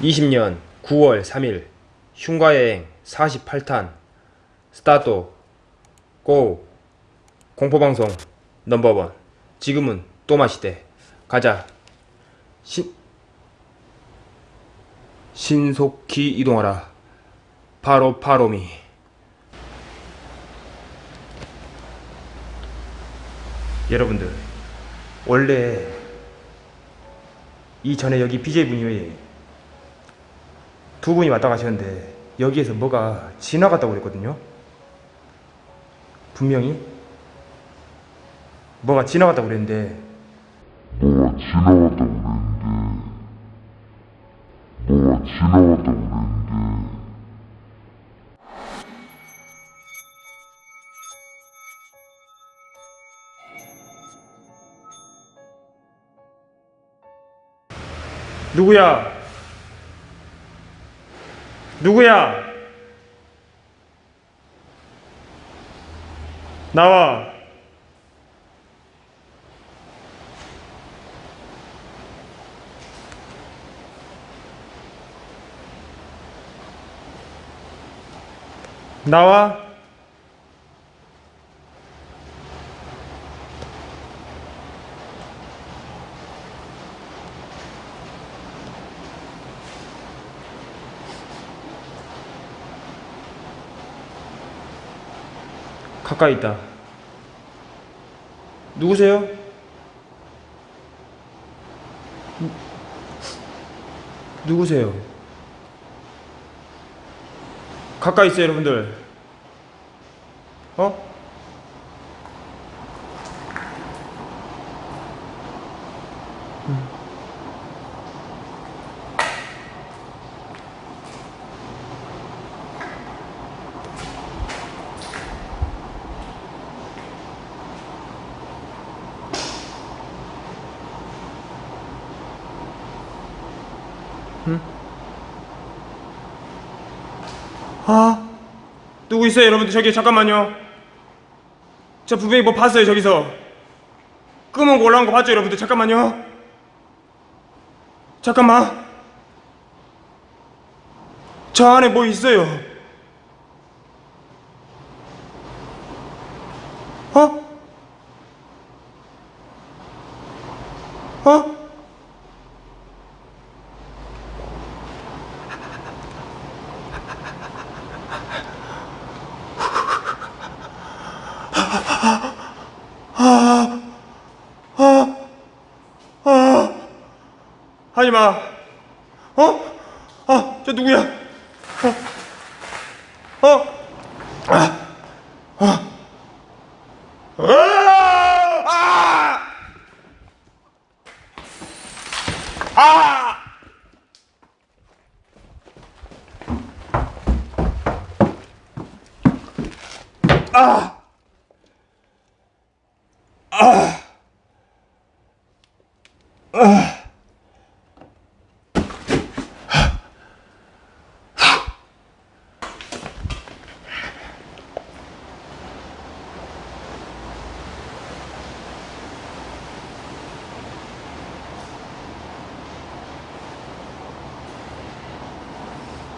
20년 9월 3일 흉가여행 48탄 스타트 고 공포방송 넘버원. 지금은 또마시대. 가자. 신 신속히 이동하라. 바로 바로미. 여러분들 원래 이전에 여기 BJ분이 두 분이 왔다 가셨는데 여기에서 뭐가 지나갔다고 그랬거든요 분명히 뭐가 지나갔다고 그랬는데 뭐가 지나갔다고 그랬는데 뭐가 지나갔다고 그랬는데 누구야? 누구야? 나와. 나와. 가까이 있다. 누구세요? 누- 누구세요? 가까이 있어요, 여러분들. 어? 아, 누구 있어요, 여러분들? 저기 잠깐만요. 저 분명히 뭐 봤어요, 저기서. 끄면 올라온 거 봤죠, 여러분들? 잠깐만요. 잠깐만. 저 안에 뭐 있어요. 어? 어? 하지 마. 어? 아, 저 누구야? 어? 어? 아, 아, 아, 아, 아, 아,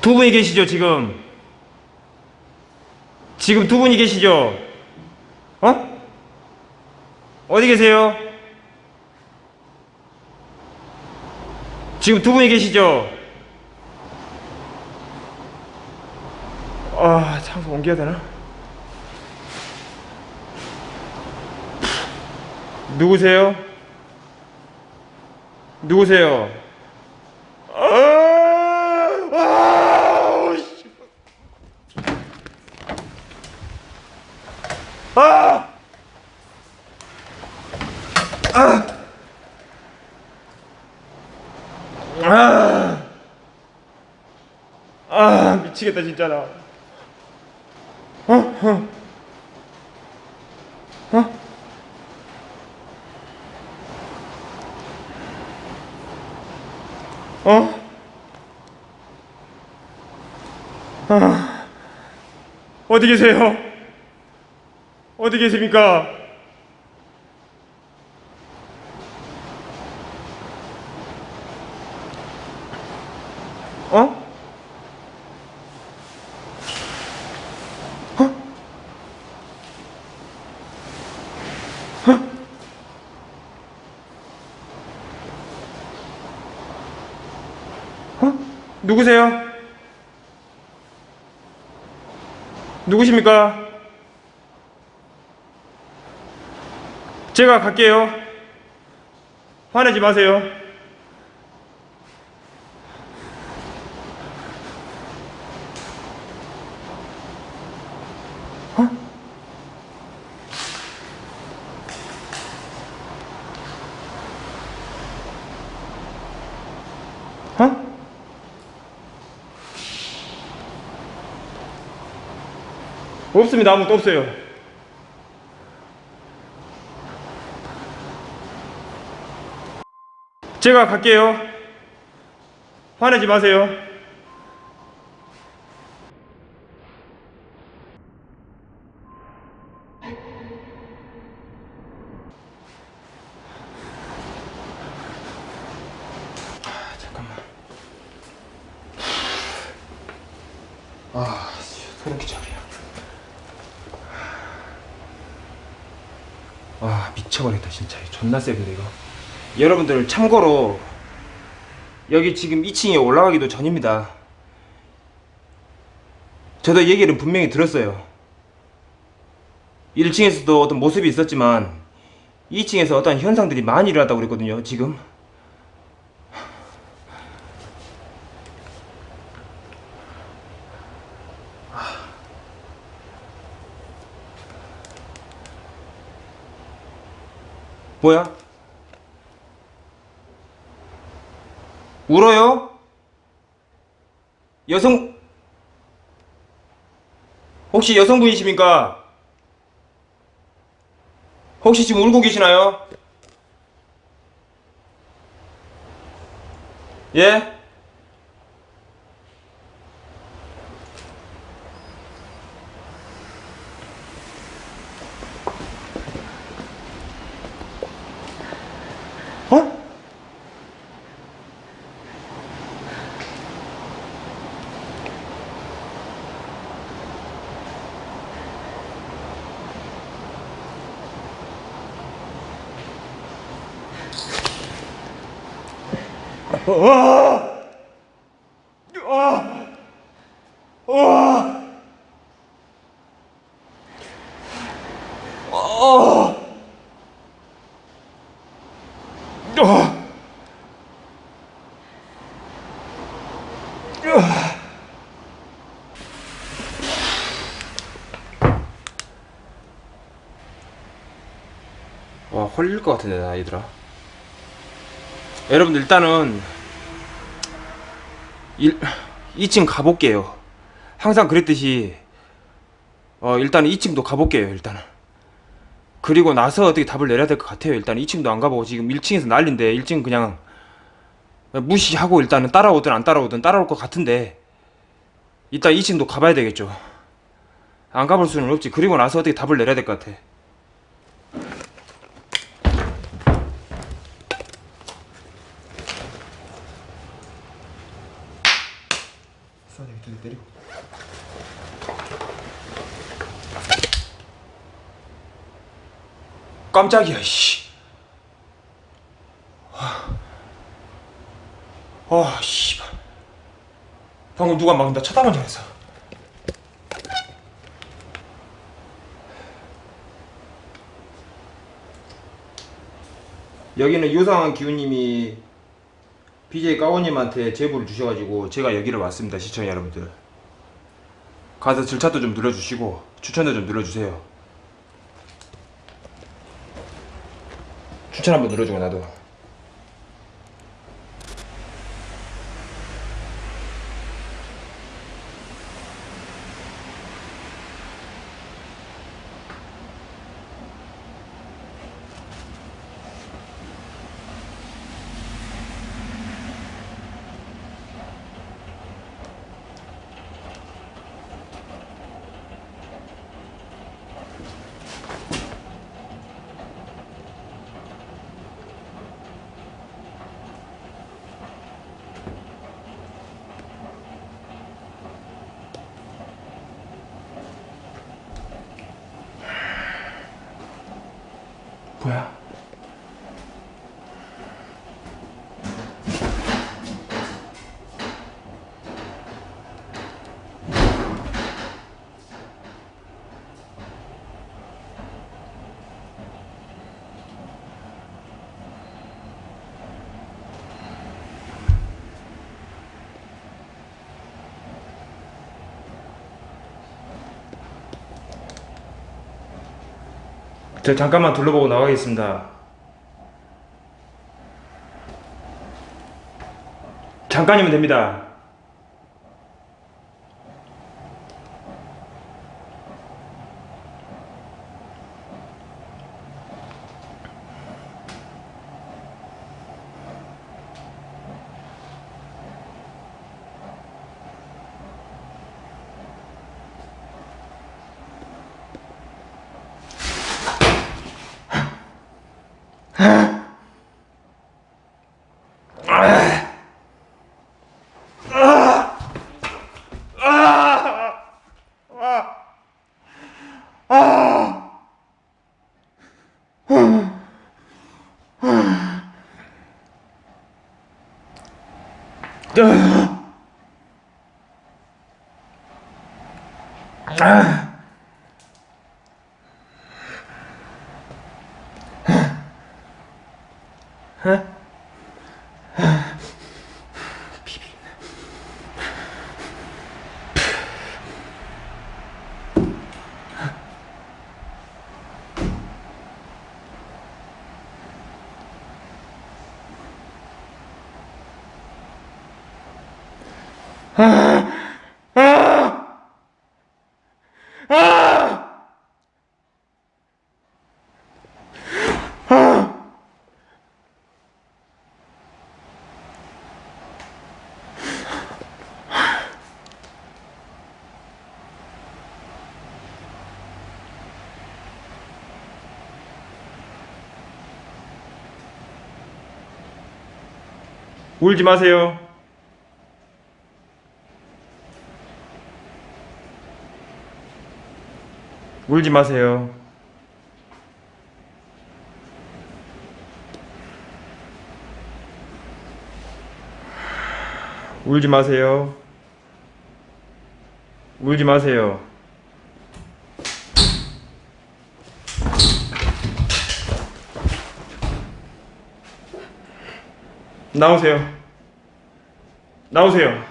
두 분이 계시죠, 지금? 지금 두 분이 계시죠? 어? 어디 계세요? 지금 두 분이 계시죠? 아, 장소 옮겨야 되나? 누구세요? 누구세요? 아, 아, 씨. 아! 아! 아, 미치겠다 진짜 나. 어? 어? 어? 어? 아, 어디 계세요? 어디 계십니까? 어? 누구세요? 누구십니까? 제가 갈게요. 화내지 마세요. 없습니다. 아무것도 없어요. 제가 갈게요. 화내지 마세요. 아, 잠깐만. 아, 소름 끼쳐버려. 아, 미쳐버렸다, 진짜. 존나 세근데, 이거. 여러분들, 참고로, 여기 지금 2층에 올라가기도 전입니다. 저도 얘기를 분명히 들었어요. 1층에서도 어떤 모습이 있었지만, 2층에서 어떤 현상들이 많이 일어났다고 그랬거든요, 지금. 뭐야? 울어요? 여성 혹시 여성분이십니까? 혹시 지금 울고 계시나요? 예? 와! 홀릴 것 같은데 나 얘들아 여러분들 일단은 일, 2층 가볼게요. 항상 그랬듯이 어 일단 2층도 가볼게요 일단은 그리고 나서 어떻게 답을 내려야 될 것 같아요. 일단 2층도 안 가보고 지금 1층에서 난린데 1층 그냥 무시하고 일단은 따라오든 안 따라오든 따라올 것 같은데 이따 2층도 가봐야 되겠죠. 안 가볼 수는 없지. 그리고 나서 어떻게 답을 내려야 될 것 같아 깜짝이야 씨. 아 씨발. 방금 누가 막 나 쳐다본 줄 알았어 여기는 유상한 기우님이 BJ 까오님한테 제보를 주셔가지고 제가 여기를 왔습니다 시청자 여러분들. 가서 절차도 좀 눌러주시고 추천도 좀 눌러주세요 추천 한번 눌러주고 나도 뭐야? 저 잠깐만 둘러보고 나가겠습니다. 잠깐이면 됩니다. 아. 울지 마세요. 울지 마세요. 울지 마세요. 울지 마세요. 나오세요. 나오세요.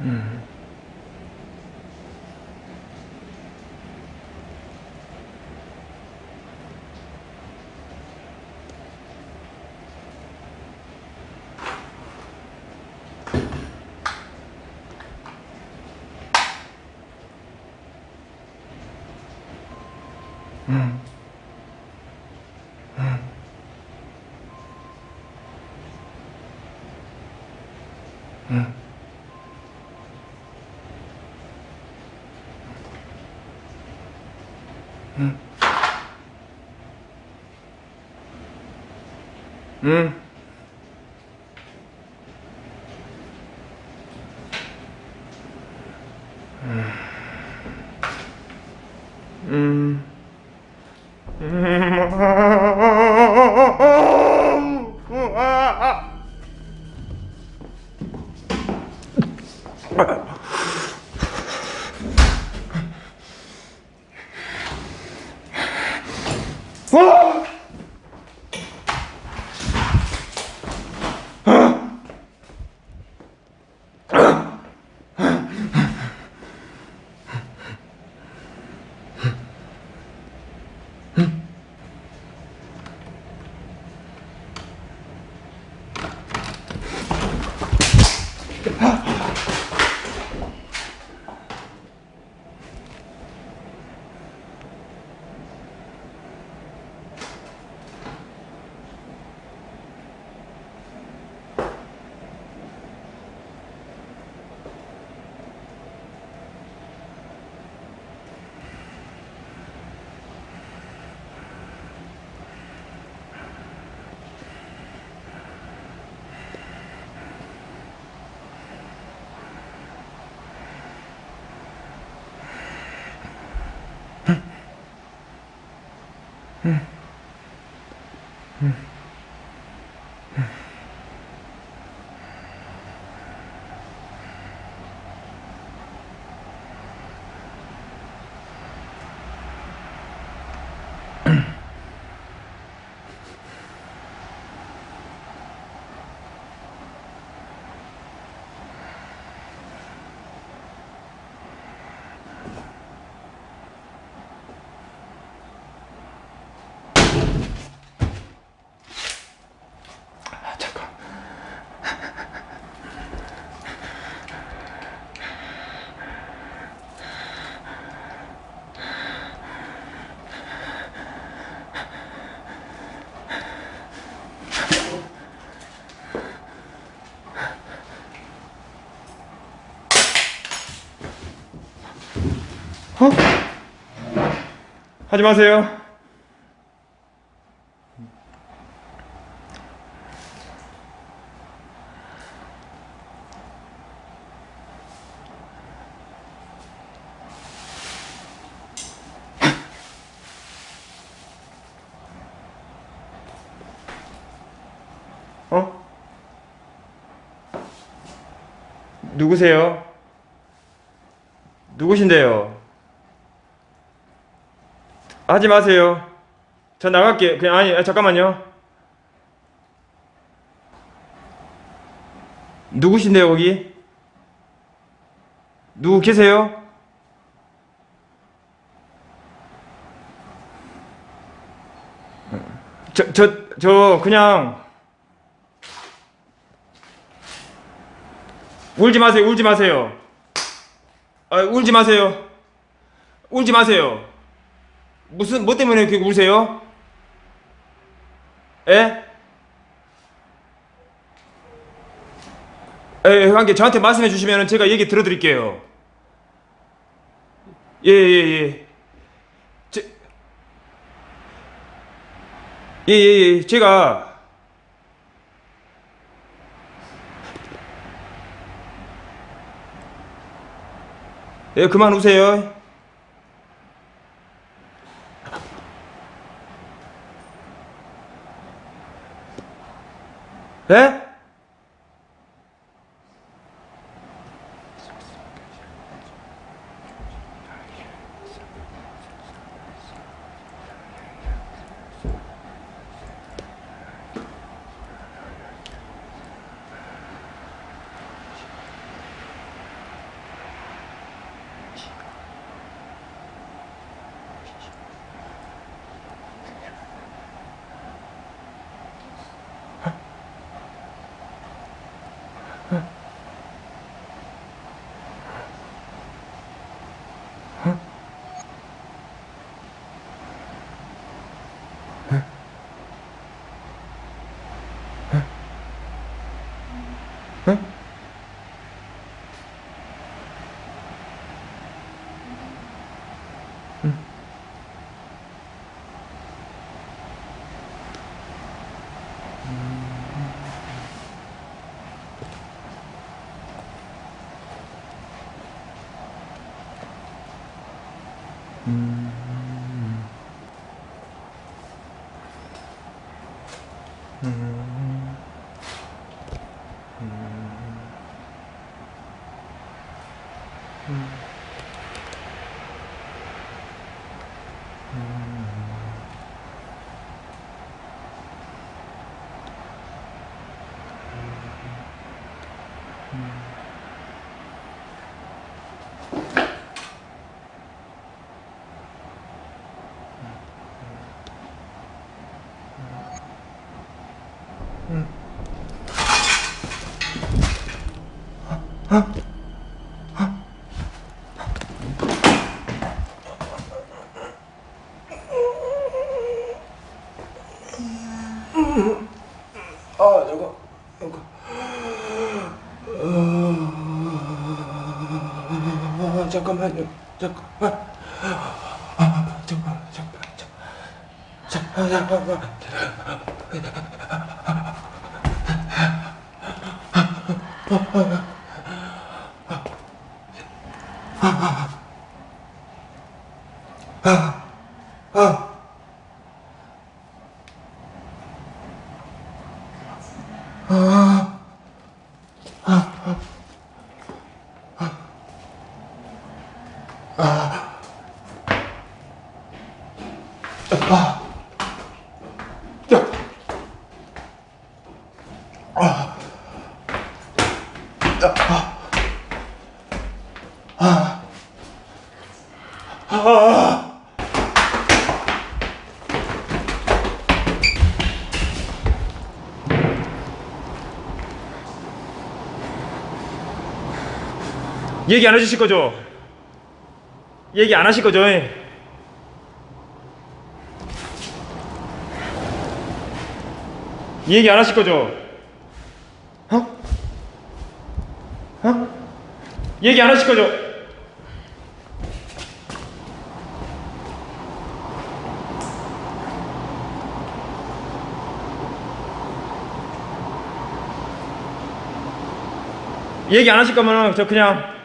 응. 음. 嗯。 아, 어? 하지 마세요. 어? 누구세요? 누구신데요? 하지 마세요. 저 나갈게. 그냥 아니 아, 잠깐만요. 누구신데요 거기? 누구 계세요? 저 저 저 그냥 울지 마세요. 울지 마세요. 아, 울지 마세요. 울지 마세요. 무슨 뭐 때문에 이렇게 우세요? 에? 에, 관계 저한테 말씀해 주시면 제가 얘기 들어드릴게요. 예, 예, 예. 제, 예, 예, 예. 제가 예, 그만 우세요. 예? 아, 저거, 저거. 아, 잠깐만요. 잠깐만. 아, 잠깐만, 잠깐만, 잠깐만. 잠깐만. Oh, 얘기 안 해주실 거죠? 얘기 안 하실 거죠? 얘기 안 하실 거죠? 어? 어? 얘기 안 하실 거죠? 얘기 안 하실 거면은 저 그냥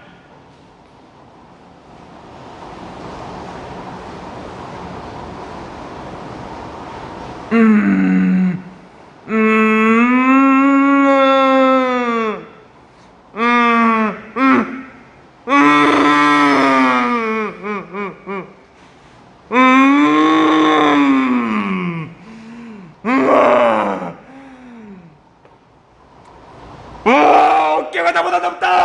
어깨